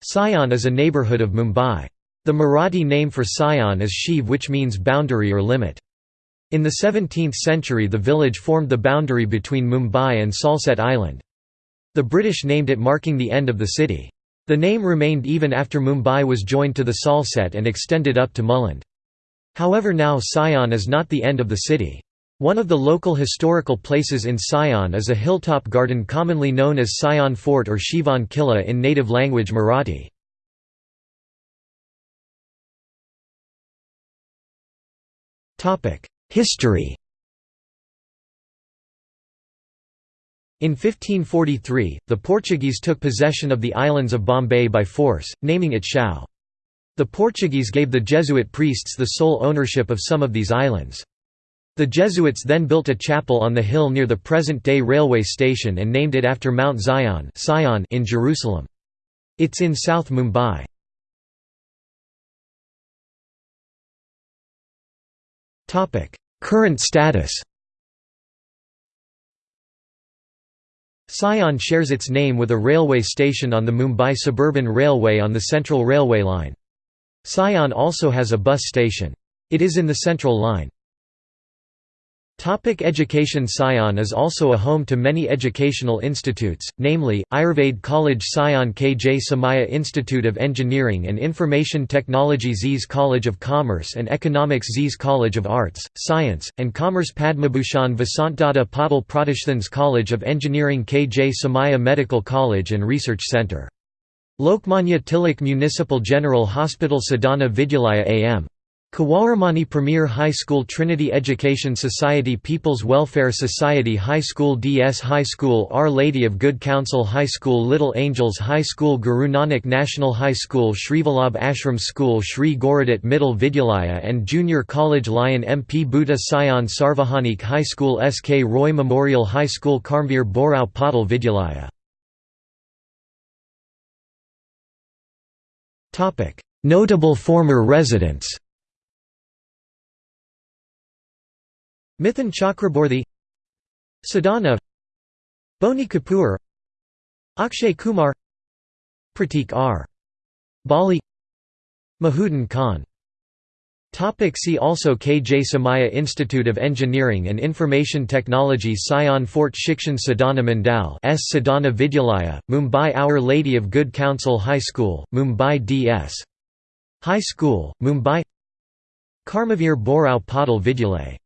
Sion is a neighbourhood of Mumbai. The Marathi name for Sion is Shiv which means boundary or limit. In the 17th century the village formed the boundary between Mumbai and Salsette Island. The British named it marking the end of the city. The name remained even after Mumbai was joined to the Salsette and extended up to Mulund. However now Sion is not the end of the city. One of the local historical places in Sion is a hilltop garden commonly known as Sion Fort or Shivan Killa in native language Marathi. History In 1543, the Portuguese took possession of the islands of Bombay by force, naming it Shao. The Portuguese gave the Jesuit priests the sole ownership of some of these islands. The Jesuits then built a chapel on the hill near the present-day railway station and named it after Mount Zion in Jerusalem. It's in South Mumbai. Current status Sion shares its name with a railway station on the Mumbai Suburban Railway on the Central Railway Line. Sion also has a bus station. It is in the Central Line. Topic education Sion is also a home to many educational institutes, namely, Ayurved College Sion K. J. Somaiya Institute of Engineering and Information Technology Z's College of Commerce and Economics Z's College of Arts, Science, and Commerce Padmabhushan Vasantdada Patil Pratishthan's College of Engineering K. J. Somaiya Medical College and Research Center. Lokmanya Tilak Municipal General Hospital Sadhana Vidyalaya A.M. Kawaramani Premier High School Trinity Education Society People's Welfare Society High School DS High School Our Lady of Good Counsel High School Little Angels High School Guru Nanak National High School Srivalabh Ashram School Sri Goradat Middle Vidyalaya and Junior College Lion MP Bhuta Sion Sarvajanik High School SK Roy Memorial High School Karmveer Bhaurao Patil Vidyalaya. Notable former residents Mithun Chakraborty Sadhana Boni Kapoor Akshay Kumar Pratik R. Bali Mahuddin Khan Topic see also K. J. Somaiya Institute of Engineering and Information Technology Sion Fort Shikshan Sadhana Mandal S. Sadhana Vidyalaya, Mumbai Our Lady of Good Counsel High School, Mumbai D.S. High School, Mumbai Karmavir Bhaurao Patil Vidyalay